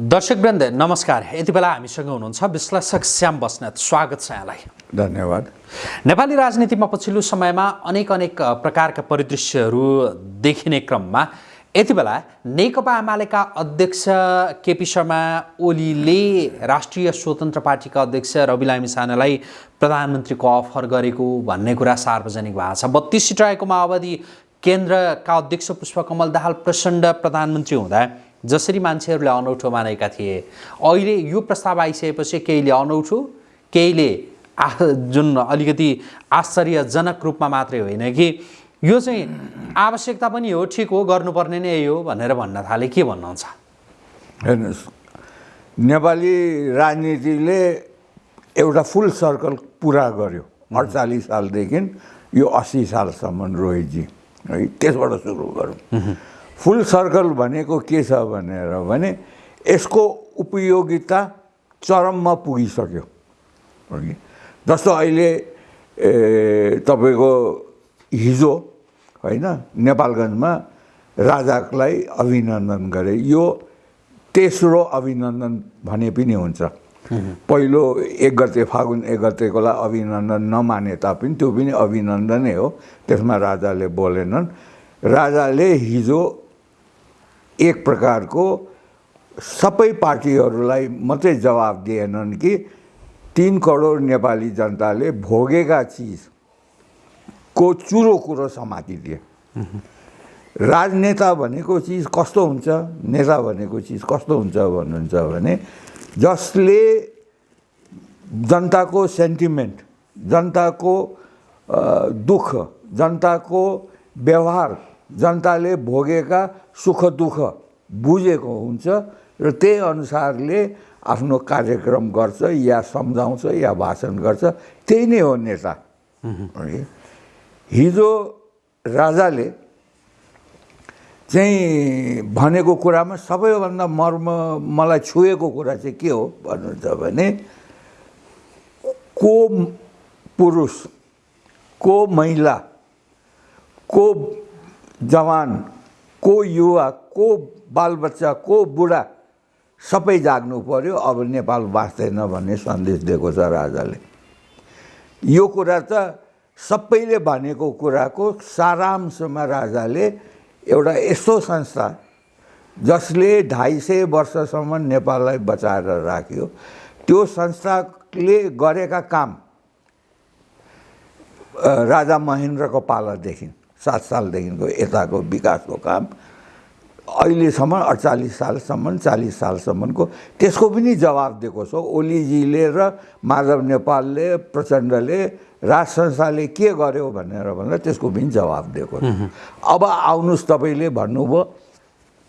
दर्शकवृन्द नमस्कार। यति बेला हामीसँग हुनुहुन्छ विश्लेषक श्याम बस्नेत। स्वागत छ यहाँलाई। धन्यवाद। नेपाली राजनीतिमा पछिल्लो समयमा अनेक अनेक प्रकारका परिदृश्यहरू देखिने क्रममा यति बेला नेकपा एमालेका अध्यक्ष केपी शर्मा ओलीले राष्ट्रिय स्वतन्त्र पार्टीका अध्यक्ष रवि लामी सानालाई प्रधानमन्त्रीको अफर गरेको भन्ने कुरा सार्वजनिक भएको छ। बत्तिस सिट रहेको माओवादी केन्द्रका अध्यक्ष पुष्पकमल दाहाल प्रचण्ड प्रधानमन्त्री हुँदा जसरी मान्छेहरूले अनौठो मानेका थिए। अहिले यो प्रस्ताव आइसकेपछि केहीले अनौठो केहीले आ जुन अलिकति आश्चर्यजनक रूपमा मात्रै होइन कि। यो चाहिँ आवश्यकता पनि हो ठिक हो गर्नुपर्ने नै हो भनेर भन्न थाले। के भन्नुहुन्छ? हेर्नुहोस् नेपाली राजनीतिले एउटा फुल सर्कल पुरा गर्यो अडचालिस सालदेखि यो अस्सी सालसम्म रोहितजी है त्यसबाट सुरु गरौँ। फुल सर्कल भनेको के छ भनेर भने यसको उपयोगिता चरममा पुगिसक्यो। जस्तो अहिले तपाईँको हिजो होइन नेपालगञ्जमा राजालाई अभिनन्दन गरे। यो तेस्रो अभिनन्दन भने पनि हुन्छ। पहिलो एक गते फागुन एक गतेकोलाई अभिनन्दन नमाने तापनि त्यो पनि अभिनन्दनै हो। त्यसमा राजाले बोलेनन्। राजाले हिजो एक प्रकारको सबै पार्टीहरूलाई मात्रै जवाब दिएनन् कि तिन करोड नेपाली जनताले भोगेका चिजको चुरो कुरो समातिदिए। राजनेता भनेको चिज कस्तो हुन्छ? नेता भनेको चिज कस्तो हुन्छ भन्नुहुन्छ भने जसले जनताको सेन्टिमेन्ट जनताको दुःख जनताको व्यवहार जनताले भोगेका सुख दुःख बुझेको हुन्छ र त्यही अनुसारले आफ्नो कार्यक्रम गर्छ या सम्झाउँछ या भाषण गर्छ। त्यही नै हो नेता। हिजो राजाले चाहिँ भनेको कुरामा सबैभन्दा मर्म मलाई छुएको कुरा चाहिँ के हो भन्नुहुन्छ भने को पुरुष को महिला को जवान को युवा को बालबच्चा को बुढा सबै जाग्नु पर्यो। अब नेपाल बाँच्दैन भन्ने सन्देश दिएको छ राजाले। यो कुरा त सबैले भनेको कुराको सारांशमा राजाले एउटा यस्तो संस्था जसले ढाई सय वर्षसम्म नेपाललाई बचाएर राख्यो। त्यो संस्थाले गरेका काम राजा महेन्द्रको पालादेखि। सात सालदेखिको यताको विकासको काम। अहिलेसम्म अडचालिस सालसम्म चालिस सालसम्मको त्यसको पनि जवाब दिएको छ। ओलीजीले र माधव नेपालले प्रचण्डले राज संस्थाले के गर्यो भनेर भन्दा त्यसको पनि जवाब दिएको छ। अब आउनुहोस् तपाईँले भन्नुभयो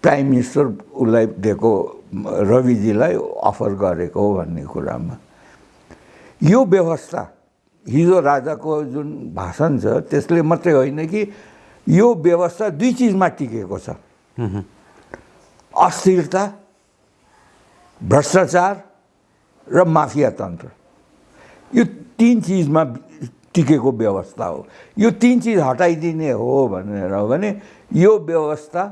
प्राइम मिनिस्टर उसलाई दिएको रविजीलाई अफर गरेको भन्ने कुरामा। यो व्यवस्था हिजो राजाको जुन भाषण छ त्यसले मात्रै होइन कि यो व्यवस्था दुई चिजमा टिकेको छ। अस्थिरता भ्रष्टाचार र माफिया तन्त्र। यो तिन चिजमा टिकेको व्यवस्था हो। यो तिन चिज हटाइदिने हो भनेर भने यो व्यवस्था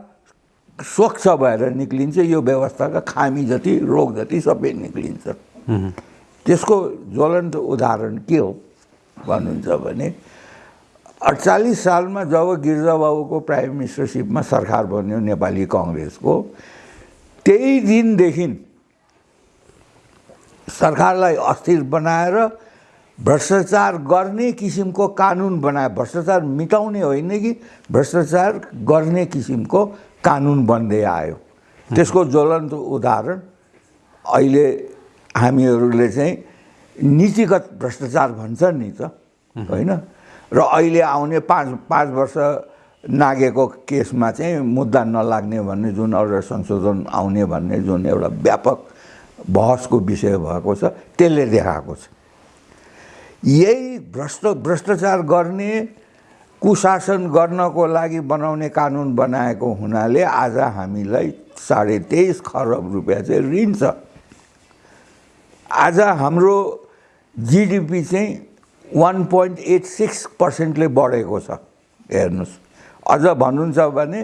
स्वच्छ भएर निक्लिन्छ यो व्यवस्थाका खामी जति रोग जति सबै निक्लिन्छ। त्यसको ज्वलन्त उदाहरण के हो? भन्नुहुन्छ भने अडचालिस सालमा जब गिरिजाबाबुको प्राइम मिनिस्टरसिपमा सरकार बन्यो नेपाली कङ्ग्रेसको त्यही दिनदेखि सरकारलाई अस्थिर बनाएर भ्रष्टाचार गर्ने किसिमको कानुन बनायो भ्रष्टाचार मिटाउने होइन कि भ्रष्टाचार गर्ने किसिमको कानुन बन्दै आयो। त्यसको ज्वलन्त उदाहरण अहिले हामीहरूले चाहिँ नीतिगत भ्रष्टाचार भन्छ नि त होइन? र अहिले आउने पाँच पाँच वर्ष नागेको केसमा चाहिँ मुद्दा नलाग्ने भन्ने जुन एउटा संशोधन आउने भन्ने जुन एउटा व्यापक बहसको विषय भएको छ त्यसले देखाएको छ। यही भ्रष्ट भ्रष्टाचार गर्ने कुशासन गर्नको लागि बनाउने कानुन बनाएको हुनाले आज हामीलाई साढे तेइस खरब रुपियाँ चाहिँ ऋण छ। आज हाम्रो जिडिपी चाहिँ वान पोइन्ट एट सिक्स पर्सेन्टले बढेको छ। हेर्नुहोस्। अझ भन्नुहुन्छ भने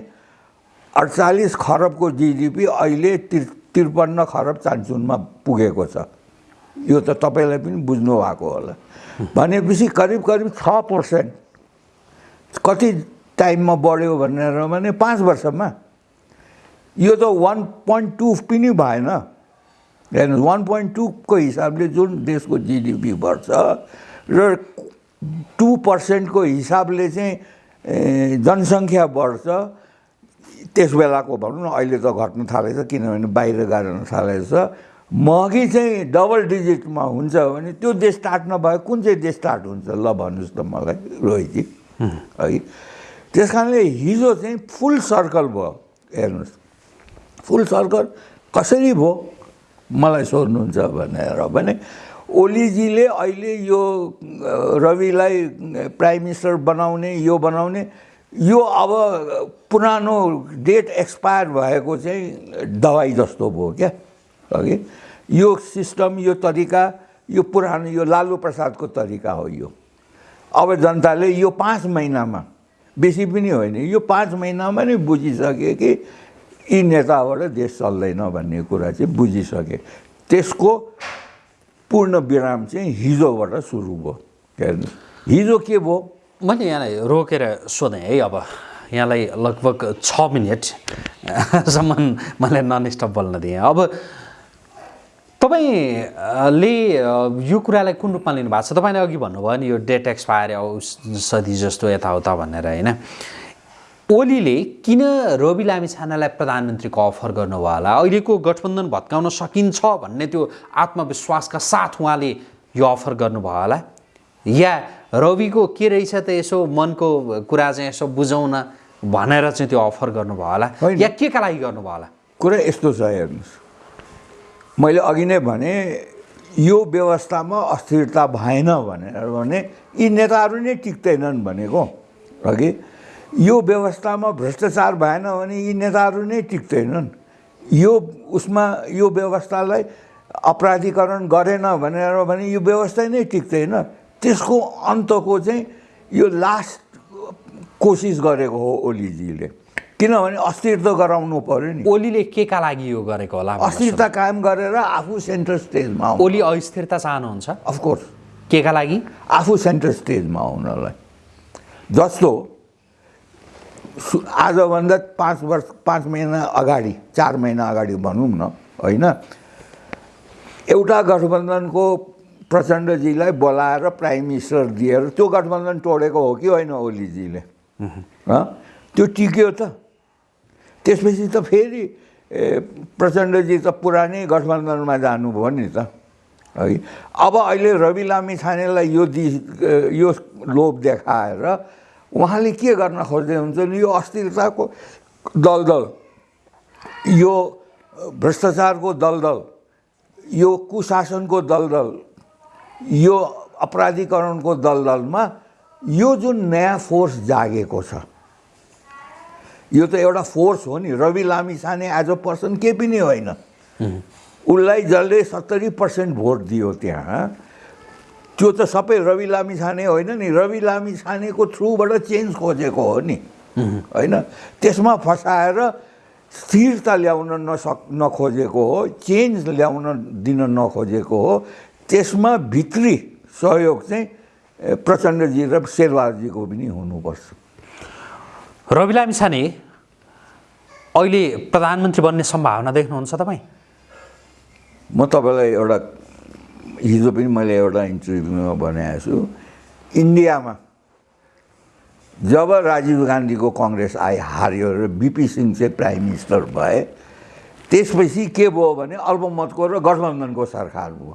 अडचालिस खरबको जिडिपी अहिले तिर त्रिपन्न खरब चान्चुनमा पुगेको छ। यो त तपाईँलाई पनि बुझ्नु भएको होला। भनेपछि करिब करिब छ पर्सेन्ट कति टाइममा बढ्यो भनेर भने पाँच वर्षमा। यो त वान पोइन्ट टू पनि भएन। हेर्नुहोस् वान पोइन्ट टूको हिसाबले जुन देशको जिडिपी बढ्छ र टु पर्सेन्टको हिसाबले चाहिँ जनसङ्ख्या बढ्छ त्यस बेलाको भनौँ न अहिले त घट्न थालेछ किनभने बाहिर गाड्न थालेछ। महँगी चाहिँ डबल डिजिटमा हुन्छ भने त्यो देश स्टार्ट नभए कुन चाहिँ देश स्टार्ट हुन्छ ल भन्नुहोस् त मलाई रोहितजी। है। त्यस कारणले हिजो चाहिँ फुल सर्कल भयो। हेर्नुहोस्। फुल सर्कल कसरी भयो? मलाई सोध्नुहुन्छ भनेर भने ओलीजीले अहिले यो रविलाई प्राइम मिनिस्टर बनाउने यो बनाउने यो अब पुरानो डेट एक्सपायर भएको चाहिँ दबाई जस्तो भयो क्या? अघि यो सिस्टम यो तरिका यो पुरानो यो लालु प्रसादको तरिका हो यो। अब जनताले यो पाँच महिनामा बेसी पनि होइन यो पाँच महिनामा नै बुझिसके कि यी नेताबाट देश चल्दैन भन्ने कुरा चाहिँ बुझिसके। त्यसको पूर्ण विराम चाहिँ हिजोबाट सुरु भयो। हेर्नु हिजो के भयो? मैले यहाँलाई रोकेर सोधेँ है अब यहाँलाई लगभग छ मिनटसम्म मलाई नन स्टप बोल्न दिएँ। अब तपाईँले यो कुरालाई कुन रूपमा लिनुभएको छ? तपाईँले अघि भन्नुभयो नि यो डेट एक्सपायर औषधि जस्तो यताउता भनेर होइन? ओलीले किन रवि लामी छानालाई प्रधानमन्त्रीको अफर गर्नुभयो होला अहिलेको गठबन्धन भत्काउन सकिन्छ भन्ने त्यो आत्मविश्वासका साथ उहाँले यो अफर गर्नुभयो होला। या रविको के रहेछ त यसो मनको कुरा चाहिँ यसो बुझौँ न भनेर चाहिँ त्यो अफर गर्नुभयो होला। या के का लागि गर्नुभयो होला? कुरा यस्तो छ हेर्नुहोस्। मैले अघि नै भने यो व्यवस्थामा अस्थिरता भएन भनेर भने यी नेताहरू नै टिक्दैनन् भनेको। अघि यो व्यवस्थामा भ्रष्टाचार भएन भने यी नेताहरू नै टिक्दैनन्। यो उसमा यो व्यवस्थालाई अपराधीकरण गरेन भनेर भने यो व्यवस्था नै टिक्दैन। त्यसको अन्तको चाहिँ यो लास्ट कोसिस गरेको हो ओलीजीले। किनभने अस्थिर त गराउनु पर्यो नि। ओलीले के का लागि यो गरेको होला। अस्थिरता कायम गरेर आफू सेन्टर स्टेजमा ओली अस्थिरता चाहनुहुन्छ अफकोर्स के का लागि? आफू सेन्टर स्टेजमा आउनलाई। जस्तो आजभन्दा पाँच वर्ष पाँच महिना अगाडि चार महिना अगाडि भनौँ न होइन? एउटा गठबन्धनको प्रचण्डजीलाई बोलाएर प्राइम मिनिस्टर दिएर त्यो गठबन्धन तोडेको हो कि होइन ओलीजीले? त्यो टिक्यो त। त्यसपछि त फेरि प्रचण्डजी त पुरानै गठबन्धनमा जानुभयो नि त। है? अब अहिले रवि लामी छानेलाई यो दि यो लोभ देखाएर उहाँले के गर्न खोज्दै हुन्छ नि यो अस्थिरताको दलदल यो भ्रष्टाचारको दलदल यो कुशासनको दलदल यो अपराधीकरणको दलदलमा यो जुन नयाँ फोर्स जागेको छ यो त एउटा फोर्स हो नि। रवि लामी छाने एज अ पर्सन केही पनि होइन। उसलाई जसले सत्तरी पर्सेन्ट भोट दियो त्यहाँ त्यो त सबै रवि लामी छाने होइन नि रवि लामी छानेको थ्रुबाट चेन्ज खोजेको हो नि। होइन? त्यसमा फसाएर स्थिरता ल्याउन नसक नखोजेको हो चेन्ज ल्याउन दिन नखोजेको हो। त्यसमा भित्री सहयोग चाहिँ प्रचण्डजी र शेरबहादुरजीको पनि हुनुपर्छ। रवि लामी छाने अहिले प्रधानमन्त्री बन्ने सम्भावना देख्नुहुन्छ तपाईँ? म तपाईँलाई एउटा हिजो पनि मैले एउटा इन्टरभ्यूमा भनेको छु। इन्डियामा जब राजीव गान्धीको कङ्ग्रेस आइ हार्यो र बिपी सिंह चाहिँ प्राइम मिनिस्टर भए त्यसपछि के भयो भने अल्पमतको र गठबन्धनको सरकार भयो।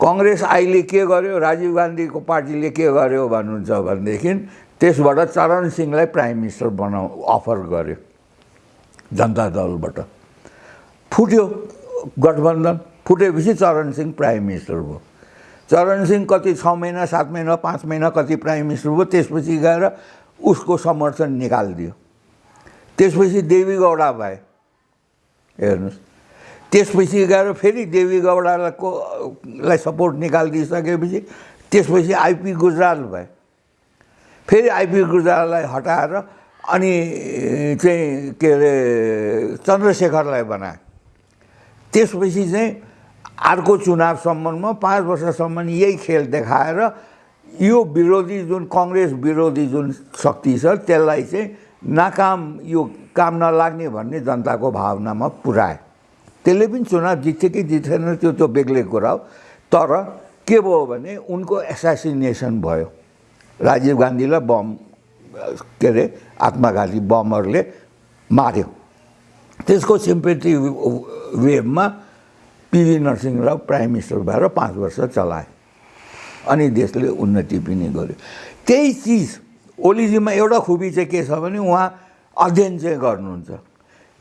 कङ्ग्रेस अहिले के गर्यो राजीव गान्धीको पार्टीले के गर्यो भन्नुहुन्छ भनेदेखि त्यसबाट चरण सिंहलाई प्राइम मिनिस्टर बनाउ अफर गर्यो जनता दलबाट। फुट्यो गठबन्धन। फुटेपछि चरण सिंह प्राइम मिनिस्टर भयो। चरण सिंह कति छ महिना सात महिना पाँच महिना कति प्राइम मिनिस्टर भयो त्यसपछि गएर उसको समर्थन निकालिदियो। त्यसपछि देवी गौडा भए। हेर्नुहोस्। त्यसपछि गएर फेरि देवी गौडाको लाई सपोर्ट निकालिदिइसकेपछि त्यसपछि आइपी गुजराल भए। फेरि आइपी गुजराललाई हटाएर अनि चाहिँ के अरे चन्द्रशेखरलाई बनाए। त्यसपछि चाहिँ अर्को चुनावसम्ममा पाँच वर्षसम्म यही खेल देखाएर यो विरोधी जुन कङ्ग्रेस विरोधी जुन शक्ति छ त्यसलाई चाहिँ नाकाम यो काम नलाग्ने भन्ने जनताको भावनामा पुऱ्याए। त्यसले पनि चुनाव जित्थ्यो कि जित्थेन त्यो त्यो बेग्लै कुरा हो। तर के भयो भने उनको एसासिनेसन भयो। राजीव गान्धीलाई बम के अरे आत्मघाती बमहरूले मार्यो। त्यसको sympathy वेभमा P V Narasimha Rao prime minister भएर पाँच वर्ष चलाए। अनि देशले उन्नति पनि गर्यो। त्यही चिज ओलीजीमा एउटा खुबी चाहिँ के छ भने उहाँ अध्ययन चाहिँ गर्नुहुन्छ।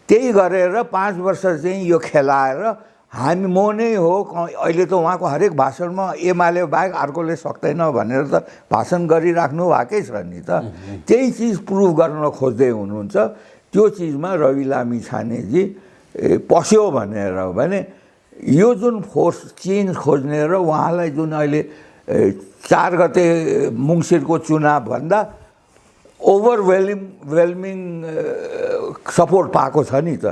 त्यही गरेर पाँच वर्ष चाहिँ यो खेलाएर हामी म नै हो अहिले त उहाँको हरेक भाषणमा एमाले बाहेक अर्कोले सक्दैन भनेर त भाषण गरिराख्नु भएकै छ नि त। त्यही चिज प्रुभ गर्न खोज्दै हुनुहुन्छ। त्यो चिजमा रवि लामी छानेजी पस्यो भनेर भने यो जुन फोर्स चेन्ज खोज्ने र उहाँलाई जुन अहिले चार गते मुङ्सिरको चुनावभन्दा ओभरवेलिङ वेलमिङ सपोर्ट पाएको छ नि त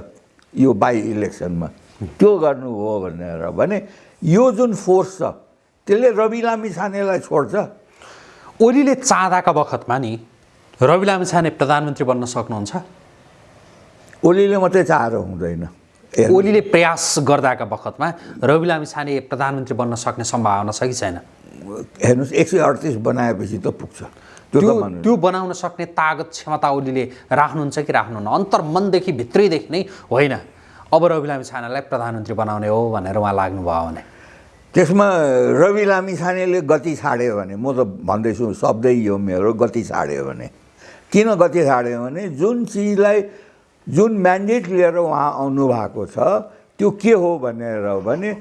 यो बाई इलेक्सनमा। त्यो गर्नु हो भनेर भने यो जुन फोर्स छ त्यसले रवि लामी छानेलाई छोड्छ। ओलीले चाहँदाका बखतमा नि रवि लामिछाने प्रधानमन्त्री बन्न सक्नुहुन्छ? ओलीले मात्रै चाहेर हुँदैन। ओलीले प्रयास गर्दाका बखतमा रवि लामिछाने प्रधानमन्त्री बन्न सक्ने सम्भावना छ कि छैन? हेर्नुहोस् एक सय अडतिस बनाएपछि त पुग्छ। त्यो त्यो बनाउन सक्ने तागत क्षमता ओलीले राख्नुहुन्छ कि राख्नुहुन्न? अन्तर्मनदेखि भित्रैदेखि नै होइन। अब रवि लामिछानेलाई प्रधानमन्त्री बनाउने हो भनेर उहाँ लाग्नुभयो भने। त्यसमा रवि लामी छानेले गति छाड्यो भने म त भन्दैछु शब्दै यो मेरो गति छाड्यो भने। किन गति छाड्यो भने जुन चिजलाई जुन म्यान्डेट लिएर उहाँ आउनु भएको छ त्यो के हो भनेर भने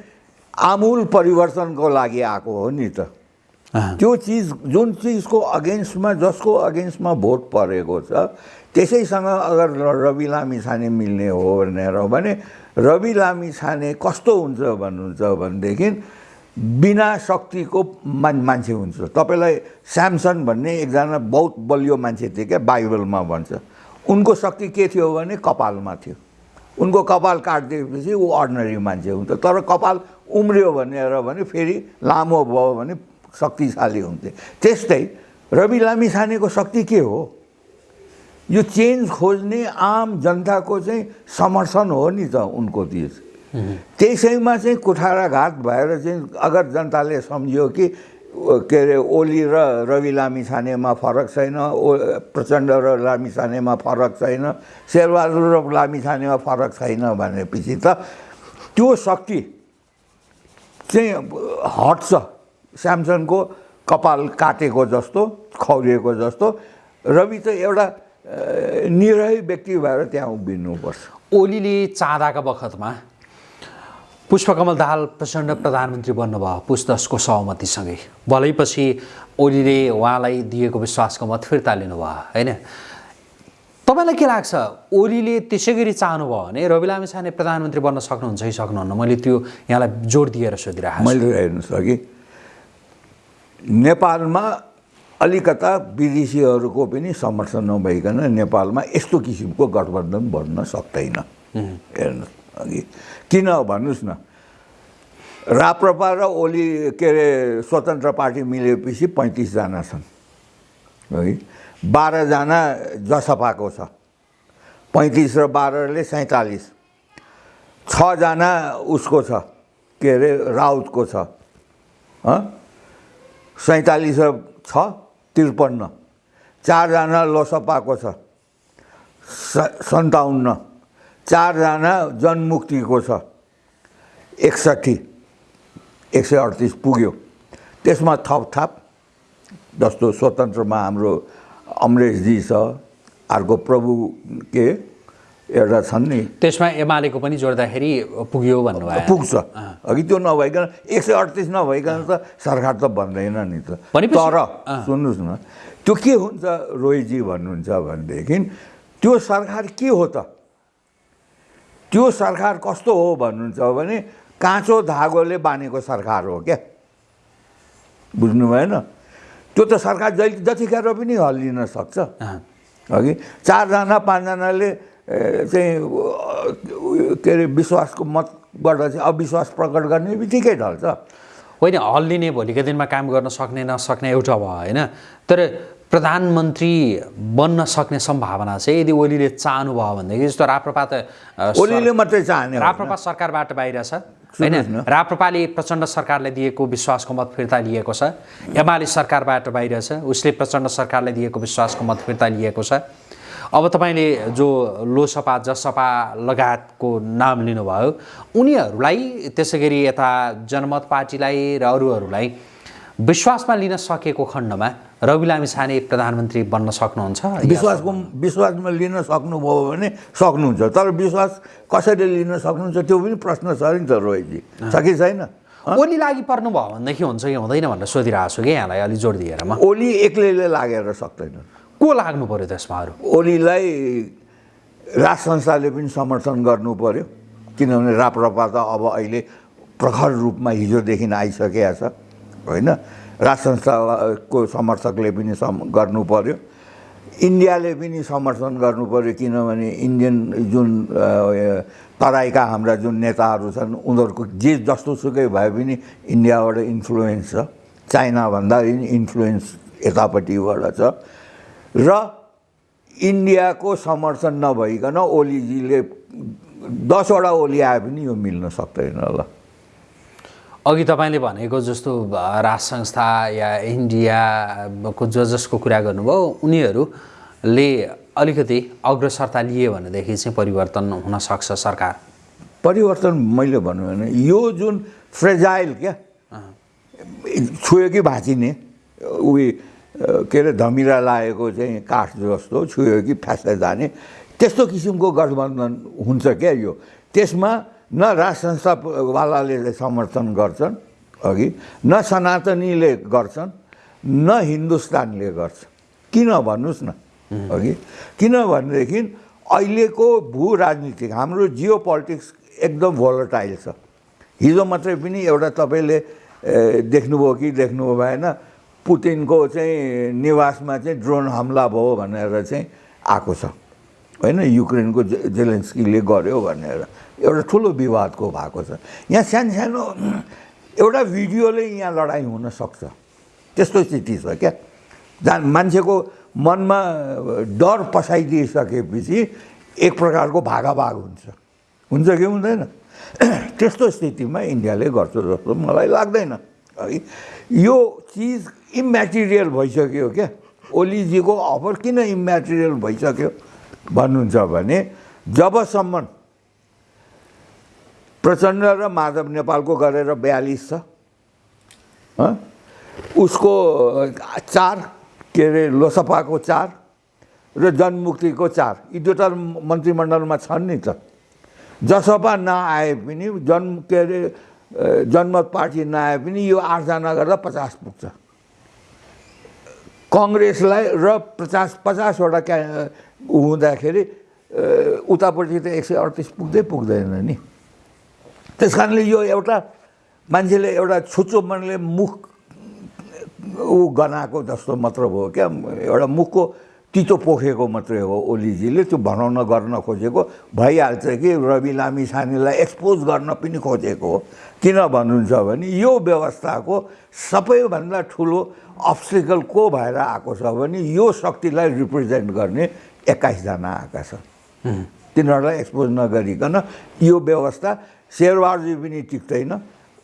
आमूल परिवर्तनको लागि आएको हो नि त। त्यो चिज जुन चिजको अगेन्स्टमा जसको अगेन्स्टमा भोट परेको छ त्यसैसँग अगर रवि लामी छाने मिल्ने हो भनेर भने रवि लामी छाने कस्तो हुन्छ भन्नुहुन्छ भनेदेखि बिना शक्तिको मान मान्छे हुन्छ। तपाईँलाई स्यामसन भन्ने एकजना बहुत बलियो मान्छे थियो क्या बाइबलमा भन्छ। उनको शक्ति के थियो भने कपालमा थियो। उनको कपाल काटिदिएपछि ऊ अर्डिनरी मान्छे हुन्छ तर कपाल उम्रियो भनेर भने फेरि लामो भयो भने शक्तिशाली हुन्थे। त्यस्तै रवि लामी छानेको शक्ति के हो? यो चेन्ज खोज्ने आम जनताको चाहिँ समर्थन हो नि त उनको चिज त्यसैमा चाहिँ कुठाराघात भएर चाहिँ अगर जनताले सम्झ्यो कि के अरे ओली र रवि लामी छानेमा फरक छैन ओ प्रचण्ड र लामी छानेमा फरक छैन शेरबहादुर र लामी छानेमा फरक छैन भनेपछि त त्यो शक्ति चाहिँ हट्छ स्यामसनको कपाल काटेको जस्तो खौरिएको जस्तो। रवि त एउटा निरही व्यक्ति भएर त्यहाँ उभिनुपर्छ। ओलीले चाहँदाका बखतमा पुष्पकमल दाहाल प्रचण्ड प्रधानमन्त्री बन्नुभयो। पुस दसको सहमतिसँगै। भलैपछि ओलीले उहाँलाई दिएको विश्वासको मत फिर्ता लिनुभयो होइन? तपाईँलाई के लाग्छ? ओलीले त्यसै गरी चाहनुभयो भने रवि लामिछाने प्रधानमन्त्री बन्न सक्नुहुन्छ कि सक्नुहुन्न? मैले त्यो यहाँलाई जोड दिएर सोधिरहेको मैले हेर्नुहोस् अघि नेपालमा अलिकता विदेशीहरूको पनि समर्थन नभइकन नेपालमा यस्तो किसिमको गठबन्धन बन्न सक्दैन। हेर्नुहोस् अघि किन भन्नुहोस् न राप्रपा र ओली के अरे स्वतन्त्र पार्टी मिलेपछि पैँतिसजना छन् है? बाह्रजना जसपाको छ पैँतिस र बाह्रले सैँतालिस छजना उसको छ के अरे राउतको छ सैँतालिस र छ त्रिपन्न चारजना लोसपाको छ स- सन्ताउन्न। चारजना जनमुक्तिको छ। एकसट्ठी एक सय अडतिस पुग्यो। त्यसमा थप थाप जस्तो स्वतन्त्रमा हाम्रो अमरेशजी छ अर्को प्रभु के एउटा छन् नि। त्यसमा एमालेको पनि जोड्दाखेरि पुग्यो भन्नुभयो। पुग्छ। अघि त्यो नभइकन एक सय अडतिस नभइकन त सरकार त बन्दैन नि त। तर। सुन्नुहोस् न त्यो के हुन्छ रोहितजी भन्नुहुन्छ भनेदेखि त्यो सरकार के हो त? त्यो सरकार कस्तो हो भन्नुहुन्छ भने काँचो धागोले बानेको सरकार हो क्या। बुझ्नु भएन? त्यो त सरकार जहिले जतिखेर पनि हल्लिन सक्छ। अघि चारजना पाँचजनाले चाहिँ के अरे विश्वासको मत चाहिँ अविश्वास प्रकट गर्ने बित्तिकै ढल्छ। होइन हल्लिने भोलिको दिनमा काम गर्न सक्ने नसक्ने एउटा भयो होइन? तर प्रधानमन्त्री बन्न सक्ने सम्भावना चाहिँ यदि ओलीले चाहनुभयो भनेदेखि जस्तो राप्रपा त ओलीले मात्रै चाहने। राप्रपा सरकारबाट बाहिर छ होइन। राप्रपाले प्रचण्ड सरकारले दिएको विश्वासको मत फिर्ता लिएको छ एमाले सरकारबाट बाहिर छ उसले प्रचण्ड सरकारले दिएको विश्वासको मत फिर्ता लिएको छ अब तपाईँले जो लोसपा जसपा लगायतको नाम लिनुभयो उनीहरूलाई त्यसै गरी यता जनमत पार्टीलाई र अरूहरूलाई विश्वासमा लिन सकेको खण्डमा रवि लामी छाने प्रधानमन्त्री बन्न सक्नुहुन्छ? विश्वासको विश्वासमा लिन सक्नुभयो भने सक्नुहुन्छ तर विश्वास कसरी लिन सक्नुहुन्छ त्यो पनि प्रश्न छ नि त रोहितजी। छ कि छैन? ओली लागि पर्नुभयो भनेदेखि हुन्छ कि हुँदैन भनेर सोधिरहेको छु कि यहाँलाई अलिक जोड दिएर म। ओली एक्लैले लागेर सक्दैन। को लाग्नु पर्यो त्यसमा अरू? ओलीलाई राज संस्थाले पनि समर्थन गर्नु पर्यो किनभने राप्रपा त अब अहिले प्रखर रूपमा हिजोदेखि आइसकेका छ। होइन? राज संस्थाको समर्थकले पनि सम गर्नु पर्यो इन्डियाले पनि समर्थन गर्नु पर्यो किनभने इन्डियन जुन तराईका हाम्रा जुन नेताहरू छन् उनीहरूको जे जस्तो सुकै भए पनि इन्डियाबाट इन्फ्लुएन्स छ। चाइनाभन्दा पनि इन्फ्लुएन्स यतापट्टिबाट छ। र इन्डियाको समर्थन नभइकन ओलीजीले दसवटा ओली आए पनि यो मिल्न सक्दैन ल अघि तपाईँले भनेको जस्तो राज संस्था या इन्डियाको ज जसको कुरा गर्नुभयो उनीहरूले अलिकति अग्रसरता लिए भनेदेखि चाहिँ परिवर्तन हुनसक्छ सरकार? परिवर्तन मैले भन्नु भने यो जुन फ्रेजाइल क्या छुयो कि भाँचिने उयो के अरे धमिरा लागेको चाहिँ काठ जस्तो छुयो कि फ्यास्दै जाने त्यस्तो किसिमको गठबन्धन हुन्छ क्या यो। त्यसमा न राज संस्थावालाले समर्थन गर्छन् अघि। न सनातनीले गर्छन् न हिन्दुस्तानले गर्छ किन भन्नुहोस् न अघि। किनभनेदेखि अहिलेको भू राजनीतिक हाम्रो जियो पोलिटिक्स एकदम भोलटाइल छ। हिजो मात्रै पनि एउटा तपाईँले देख्नुभयो कि देख्नुभयो भएन पुतिनको चाहिँ निवासमा चाहिँ ड्रोन हमला भयो भनेर चाहिँ आएको छ। होइन युक्रेनको जेलेन्स्कीले गर्यो भनेर। एउटा ठुलो विवादको भएको छ। यहाँ सानो सानो एउटा भिडियोले यहाँ लडाइँ हुनसक्छ त्यस्तो स्थिति छ क्या। जहाँ मान्छेको मनमा डर पसाइदिइसकेपछि एक प्रकारको भागाभाग हुन्छ। हुन्छ कि हुँदैन? त्यस्तो स्थितिमा इन्डियाले गर्छ जस्तो मलाई लाग्दैन। है यो चिज इम्मेटेरियल भइसक्यो क्या। ओलीजीको अफर किन इम्मेटेरियल भइसक्यो भन्नुहुन्छ भने जबसम्म प्रचण्ड र माधव नेपालको गरेर बयालिस छ? उसको चार के अरे लोसपाको चार र जनमुक्तिको चार। यी दुईवटा मन्त्रीमण्डलमा छन् नि त। जसपा नआए पनि जन के अरे जनमत पार्टी नआए पनि यो आठजना गर्दा पचास पुग्छ। कङ्ग्रेसलाई र पचास पचासवटा क्या हुँदाखेरि उतापट्टि त एक सय अडतिस पुग्दै पुग्दैन नि। त्यस कारणले यो एउटा मान्छेले एउटा छुच्चो मनले मुख ऊ गनाएको जस्तो मात्र हो क्या। एउटा मुखको तितो पोखेको मात्रै हो ओलीजीले। त्यो भनाउन गर्न खोजेको। भइहाल्छ कि रवि लामी छानेलाई एक्सपोज गर्न पनि खोजेको हो। किन भन्नुहुन्छ भने यो व्यवस्थाको सबैभन्दा ठुलो अब्स्टिकल को भएर आएको छ भने यो शक्तिलाई रिप्रेजेन्ट गर्ने एक्काइसजना आएका छन्। तिनीहरूलाई एक्सपोज नगरिकन यो व्यवस्था शेरबहादुरजी पनि टिक्दैन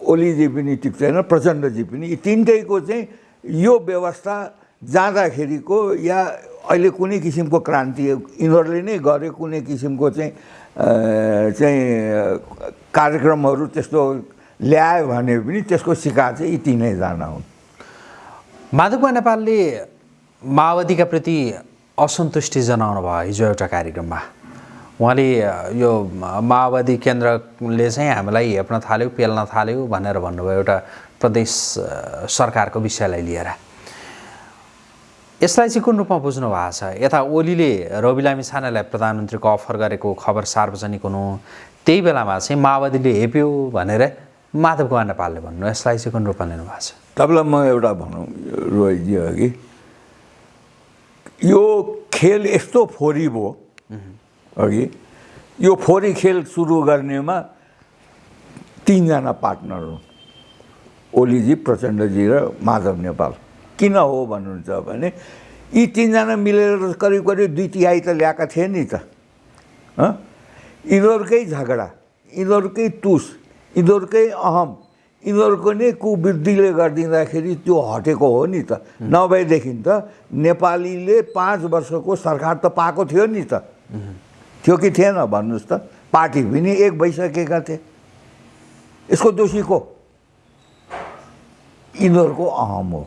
ओलीजी पनि टिक्दैन प्रचण्डजी पनि। यी तिनटैको चाहिँ यो व्यवस्था जाँदाखेरिको या अहिले कुनै किसिमको क्रान्ति यिनीहरूले नै गरे कुनै किसिमको चाहिँ चाहिँ कार्यक्रमहरू त्यस्तो ल्यायो भने पनि त्यसको शिकार चाहिँ यी तिनैजना हुन्। माधव नेपालले माओवादीका प्रति असन्तुष्टि जनाउनु भयो हिजो एउटा कार्यक्रममा। उहाँले यो माओवादी केन्द्रले चाहिँ हामीलाई हेप्न थाल्यो पेल्न थाल्यो भनेर भन्नुभयो एउटा प्रदेश सरकारको विषयलाई लिएर। यसलाई चाहिँ कुन रूपमा बुझ्नु भएको छ? यता ओलीले रवि लामी छानेलाई प्रधानमन्त्रीको अफर गरेको खबर सार्वजनिक हुनु त्यही बेलामा चाहिँ माओवादीले हेप्यो भनेर माधव कुमार नेपालले भन्नु यसलाई चाहिँ कुन रूपमा लिनु भएको छ? तपाईँलाई म एउटा भनौँ रोहितजी अघि। यो खेल यस्तो फोरी भयो। अघि। यो फोरी खेल सुरु गर्नेमा तिनजना पार्टनर हुन्। ओलीजी प्रचण्डजी र माधव नेपाल। किन हो भन्नुहुन्छ भने यी तिनजना मिलेर करिब करिब दुई तिहाई त ल्याएका थिए नि त? यिनीहरूकै झगडा यिनीहरूकै तुस यिनीहरूकै अहम यिनीहरूको नै कुवृद्धिले गरिदिँदाखेरि त्यो हटेको हो नि त। नभएदेखि त नेपालीले पाँच वर्षको सरकार त पाएको थियो नि त। थियो कि थिएन भन्नुहोस् त। पार्टी पनि एक भइसकेका थिए। यसको दोषी को? यिनीहरूको अहम हो।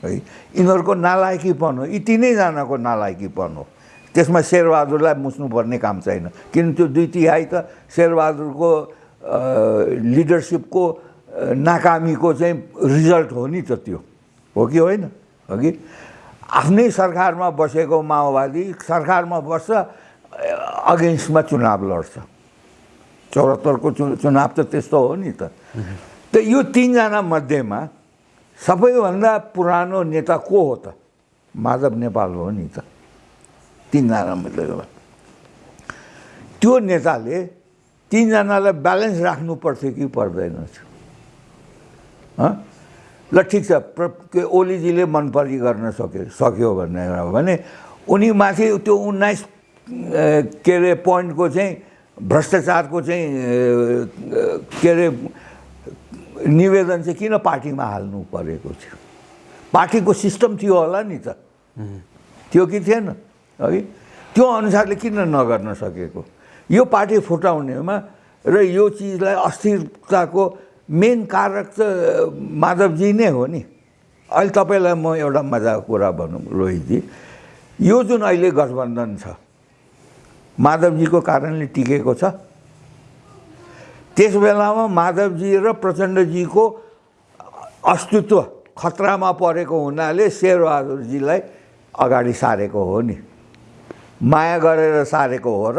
है यिनीहरूको नालायकीपन हो। यी तिनैजनाको नालायकीपन हो। त्यसमा शेरबहादुरलाई मुच्नुपर्ने काम छैन। किन त्यो दुई तिहाई त शेरबहादुरको लिडरसिपको नाकामीको चाहिँ रिजल्ट हो नि त त्यो। हो कि होइन? हो कि? आफ्नै सरकारमा बसेको माओवादी सरकारमा बस्छ अगेन्स्टमा चुनाव लड्छ। चौहत्तरको चु चुनाव त त्यस्तो हो नि त। त यो तिनजना मध्येमा सबैभन्दा पुरानो नेता को हो त? माधव नेपाल हो नि त। तिनजना मध्येमा। त्यो नेताले तिनजनालाई ब्यालेन्स राख्नु पर्थ्यो कि पर्दैन थियो? ल ठिक छ के ओलीजीले मन परी गर्न सक्यो सक्यो भन्ने हो भने उनी माथि त्यो उन्नाइस के अरे पोइन्टको चाहिँ भ्रष्टाचारको चाहिँ के अरे निवेदन चाहिँ किन पार्टीमा हाल्नु परेको थियो? पार्टीको सिस्टम थियो होला नि त। थियो कि थिएन? है? त्यो अनुसारले किन नगर्न सकेको? यो पार्टी फुटाउनेमा र यो चिजलाई अस्थिरताको मेन कारक त माधवजी नै हो नि। अहिले तपाईँलाई म एउटा मजाको कुरा भनौँ रोहितजी यो जुन अहिले गठबन्धन छ माधवजीको कारणले टिकेको छ। त्यस बेलामा माधवजी र प्रचण्डजीको अस्तित्व खतरामा परेको हुनाले शेरबहादुरजीलाई अगाडि सारेको हो नि। माया गरेर सारेको हो र।